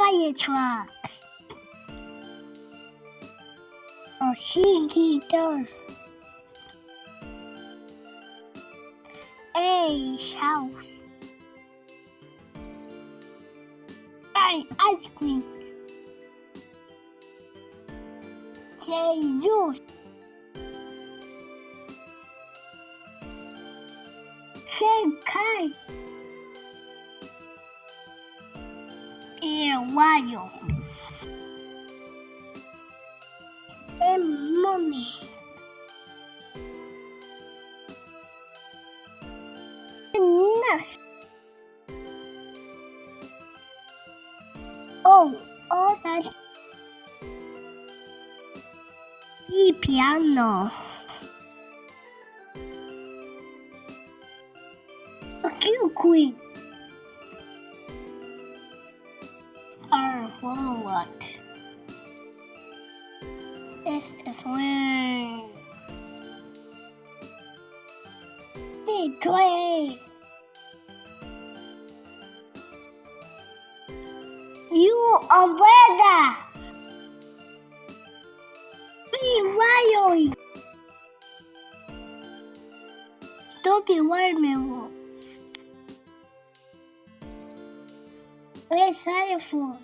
Fire truck. Or she guitar. A house. I ice cream. J juice. K kite. 좋아요. 엠몸이 끝났어. 오, 어, 난이 피아노. 큐, 구이. What? S is wing. D train. U umbrella. B wiring. Stop the watermelon. Where's xylophone?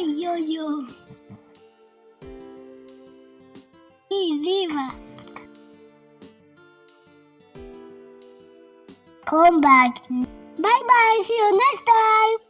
Where yo yo? E viva. Come back. Bye bye. See you next time.